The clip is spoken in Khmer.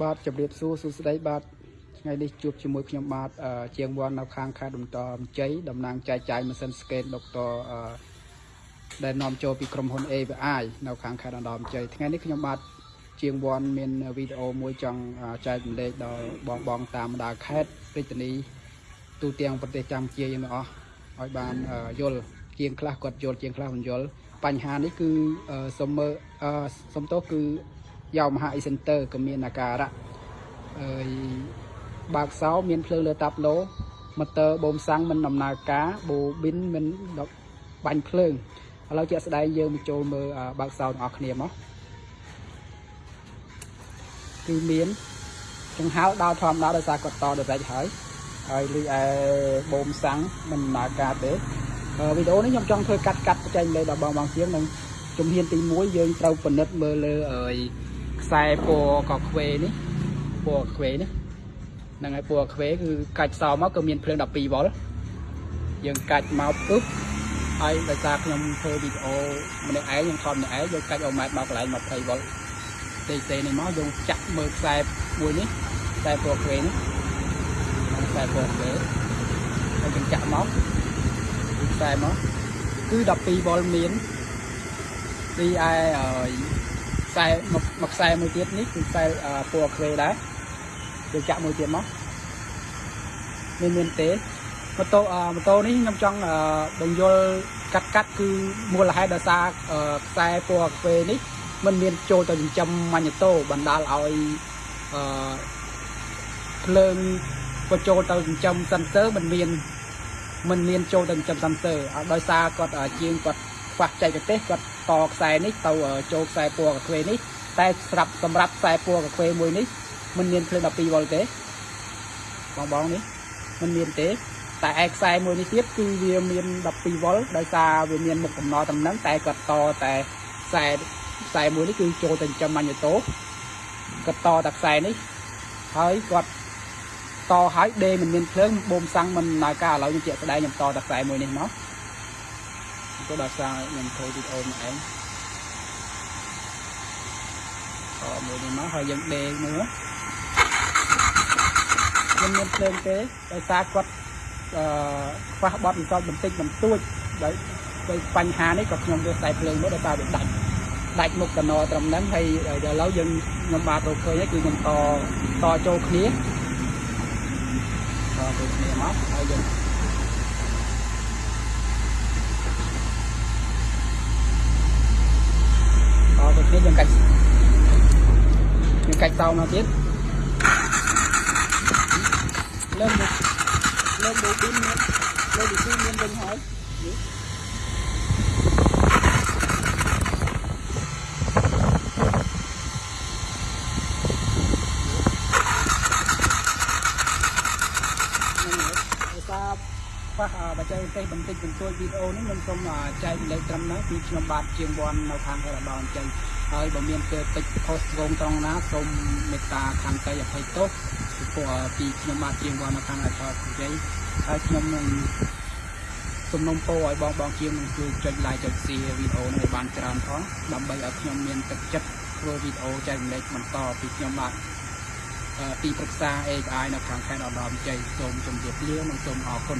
បាទជម្រាបសួរសួស្តីបាទថ្ងៃនេះជួបជាមួយខ្ញុំបាទអឺជាងវ័ននៅខាងខេត្តបន្តមជ័យតំណាងចែកចាយម៉ាស៊ីនស្កេតដុកទ័រអឺដែលនាំចូលពីក្រុមហ៊ុន AVI នៅខាងខេត្តបន្តមជ័យថ្ងៃនេះខ្ញុំបាទជាងវ័នមានវីដេអូមួយចង់អឺចែកម្លែកដល់បងបងតាមបណ្ដាខេត្តរាជធានីទូទាំងប្រទេសកម្ពុជាយើងទាំងអស់ឲ្យបានអឺយល់ជាងខ្លះគាត់យល់ជាងខ្លះមិនយល់បញ្ហានេះគឺអឺសុំមើលអឺសុំទោសគឺ យកមហា e-center ក៏មានអាការៈអើយបើកសោមានភ្លើងលើតាប់ឡូម៉ូទ័របូមសាំងមិនដំណើរការបូប៊ីនមិនដកបាញ់ភ្លើងឥឡូវជាក់ស្ដែងយើងមកចូលមើលអឺបើកសោទាំងអស់គ្នាមកគឺមានចង្ហាល់ដល់ធម្មតាដោយសារគាត់តដល់រែកហើយហើយលីឯបូមសាំងមិនដំណើរការទេអឺវីដេអូនេះខ្ញុំចង់ធ្វើកាត់កាត់ចែកលេខដល់បងបងជាងនឹងជំហានទី1យើងត្រូវពិនិត្យមើលលើអើយ ខ្សែពណ៌កខ្វេនេះពណ៌ខ្វេនេះហ្នឹងហើយពណ៌ខ្វេគឺកាច់សោមកគឺមានភ្លើង12វ៉ុលយើងកាច់មកពឹបហើយដោយសារខ្ញុំធ្វើវីដេអូម្នាក់ឯងខ្ញុំថតម្នាក់ឯងយើងកាច់អូម៉ែតមកកន្លែង20វ៉ុលទេទេនេះមកយើងចាក់មើលខ្សែមួយនេះខ្សែពណ៌ខ្វេនេះខ្សែពណ៌ខ្វេហើយយើងចាក់មកខ្សែមកគឺ12វ៉ុលមានទីឯអឺ ខ្សែមកមកខ្សែមួយទៀតនេះគឺខ្សែពណ៌ខ្វេដែរយើងចាក់មួយទៀតមកមានមានទេម៉ូតូម៉ូតូនេះខ្ញុំចង់បញ្យល់កាត់កាត់គឺមូលហេតុដោយសារខ្សែពណ៌ខ្វេនេះมันមានចូលទៅចិញ្ចឹមម៉ាញ៉ូតូបណ្ដាលឲ្យអឺភ្លើងបញ្ចូលទៅចិញ្ចឹមសិនសើมันមានมันមានចូលទៅចិញ្ចឹមសិនសើដោយសារគាត់ជាងគាត់ខ្វះចែកទេសគាត់ តខ្សែនេះទៅចូលខ្សែពណ៌កាខ្វេនេះតែសម្រាប់សម្រាប់ខ្សែពណ៌កាខ្វេមួយនេះมันមានភ្លើង12វ៉ុលទេបងបងនេះมันមានទេតែឯខ្សែមួយនេះទៀតគឺវាមាន12វ៉ុលដោយសារវាមានមុខកំណត់តំណឹងតែគាត់តតែខ្សែខ្សែមួយនេះគឺចូលទៅចិញ្ចឹមម៉ាញ៉ូតូគាត់តតែខ្សែនេះហើយគាត់តហើយដេមិនមានភ្លើងបូមសាំងមិនដំណើរការឥឡូវខ្ញុំជាក់ស្ដែងខ្ញុំតតែខ្សែមួយនេះមក ទៅដល់សារខ្ញុំធ្វើវីដេអូមកឯងតមួយនេះមកហើយយើងដេមើលមិនមានភ្លើងទេដោយសារគាត់អឺខ្វះបត់បន្ទាត់បន្តិចបន្តួចដោយដោយបញ្ហានេះក៏ខ្ញុំវាខ្សែភ្លើងមកដោយសារវាដាច់ដាច់មុខកណត្រឹមហ្នឹងហើយឥឡូវយើងខ្ញុំបាទរកឃើញហើយគឺខ្ញុំតតចូលគ្នាតចូលគ្នាមកហើយយើងតចូលគ្នា យើងកាច់យើងកាច់តោមកទៀតលើកលើកបូប៊ីនមានលើកបូប៊ីនមានវិញហើយបាទខ្វះបច្ចេកទេសបន្តិចបន្តួចវីដេអូនេះខ្ញុំសូមចែកលេខត្រឹមហ្នឹងពីខ្ញុំបាទជាងវ័ននៅខាងរដល់អញ្ចឹង ហើយបើមានពេលតិចខុសត្រង់ត្រង់ណាសូមមេត្តាខន្តីអភ័យទោសពីព្រោះពីខ្ញុំបាទជាងវ័ននៅខាងអធិបតេយ្យហើយខ្ញុំនឹងសំណុំពរឲ្យបងបងជាងនឹងជួយចុច like ចុច share វីដេអូនេះឲ្យបានច្រើនផងដើម្បីឲ្យខ្ញុំមានទឹកចិត្តធ្វើវីដេអូចែករំលែកបន្តពីខ្ញុំបាទទីប្រឹក្សា AI នៅខាងខេត្តឧត្តរមានជ័យសូមជម្រាបលានិងសូមអរគុណ